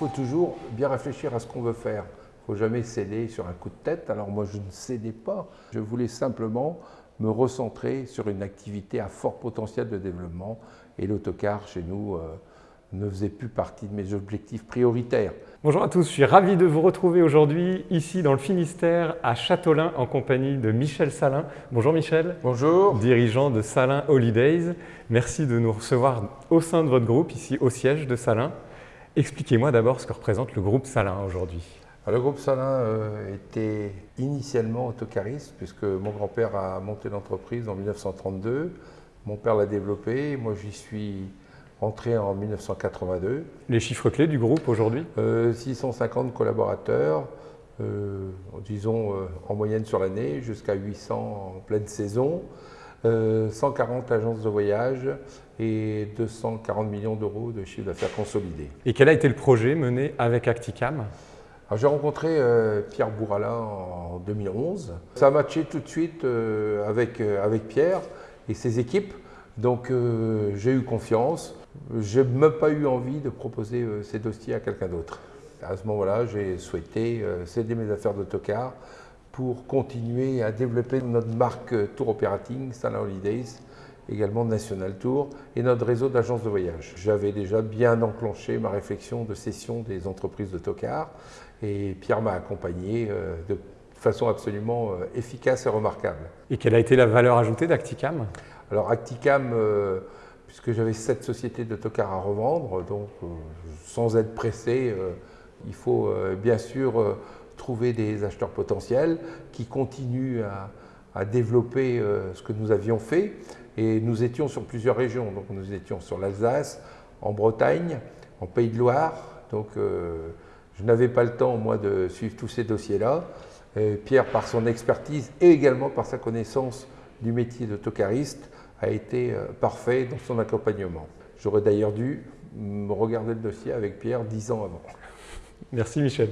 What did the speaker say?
faut toujours bien réfléchir à ce qu'on veut faire. Il ne faut jamais céder sur un coup de tête. Alors moi, je ne cédais pas. Je voulais simplement me recentrer sur une activité à fort potentiel de développement. Et l'autocar, chez nous, euh, ne faisait plus partie de mes objectifs prioritaires. Bonjour à tous, je suis ravi de vous retrouver aujourd'hui ici dans le Finistère à Châteaulin en compagnie de Michel Salin. Bonjour Michel. Bonjour. Dirigeant de Salin Holidays. Merci de nous recevoir au sein de votre groupe ici au siège de Salin. Expliquez-moi d'abord ce que représente le groupe Salin aujourd'hui. Le groupe Salin euh, était initialement autocariste puisque mon grand-père a monté l'entreprise en 1932. Mon père l'a développé, moi j'y suis entré en 1982. Les chiffres clés du groupe aujourd'hui? 650 euh, collaborateurs, euh, disons euh, en moyenne sur l'année, jusqu'à 800 en pleine saison, 140 agences de voyage et 240 millions d'euros de chiffre d'affaires consolidé. Et quel a été le projet mené avec Acticam? J'ai rencontré Pierre Bourala en 2011. Ça a matché tout de suite avec, avec Pierre et ses équipes. Donc j'ai eu confiance. Je n'ai même pas eu envie de proposer euh, ces dossiers à quelqu'un d'autre. À ce moment-là, j'ai souhaité euh, céder mes affaires d'autocar pour continuer à développer notre marque Tour Operating, Salon Holidays, également National Tour et notre réseau d'agences de voyage. J'avais déjà bien enclenché ma réflexion de cession des entreprises d'autocar et Pierre m'a accompagné euh, de façon absolument efficace et remarquable. Et quelle a été la valeur ajoutée d'Acticam? Alors Acticam, puisque j'avais sept sociétés d'autocars à revendre, donc euh, sans être pressé, euh, il faut euh, bien sûr trouver des acheteurs potentiels qui continuent à, développer ce que nous avions fait. Et nous étions sur plusieurs régions, donc nous étions sur l'Alsace, en Bretagne, en Pays de Loire, donc je n'avais pas le temps moi de suivre tous ces dossiers-là. Pierre, par son expertise et également par sa connaissance du métier d'autocariste, a été euh, parfait dans son accompagnement. J'aurais d'ailleurs dû regarder le dossier avec Pierre dix ans avant. Merci Michel.